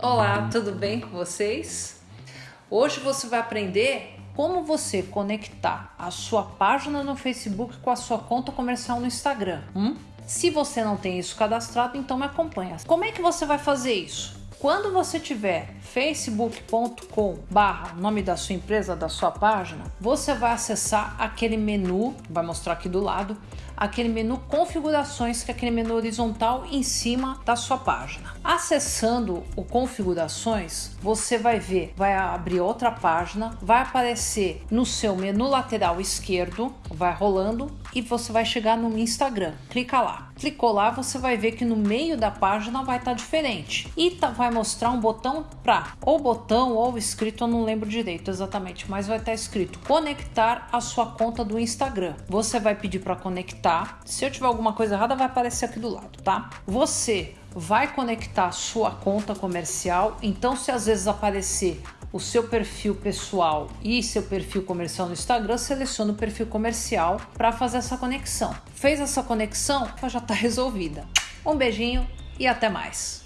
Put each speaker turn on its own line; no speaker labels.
Olá, tudo bem com vocês? Hoje você vai aprender como você conectar a sua página no Facebook com a sua conta comercial no Instagram. Hum? Se você não tem isso cadastrado, então me acompanha. Como é que você vai fazer isso? Quando você tiver facebook.com barra nome da sua empresa, da sua página, você vai acessar aquele menu, vai mostrar aqui do lado, aquele menu configurações, que é aquele menu horizontal em cima da sua página. Acessando o configurações, você vai ver, vai abrir outra página, vai aparecer no seu menu lateral esquerdo, vai rolando e você vai chegar no Instagram. Clica lá. Clicou lá, você vai ver que no meio da página vai estar tá diferente e tá, vai mostrar um botão para ou botão ou escrito, eu não lembro direito exatamente, mas vai estar tá escrito conectar a sua conta do Instagram. Você vai pedir para conectar. Se eu tiver alguma coisa errada, vai aparecer aqui do lado, tá? Você vai conectar sua conta comercial. Então, se às vezes aparecer o seu perfil pessoal e seu perfil comercial no Instagram, seleciona o perfil comercial para fazer essa conexão. Fez essa conexão, já está resolvida. Um beijinho e até mais.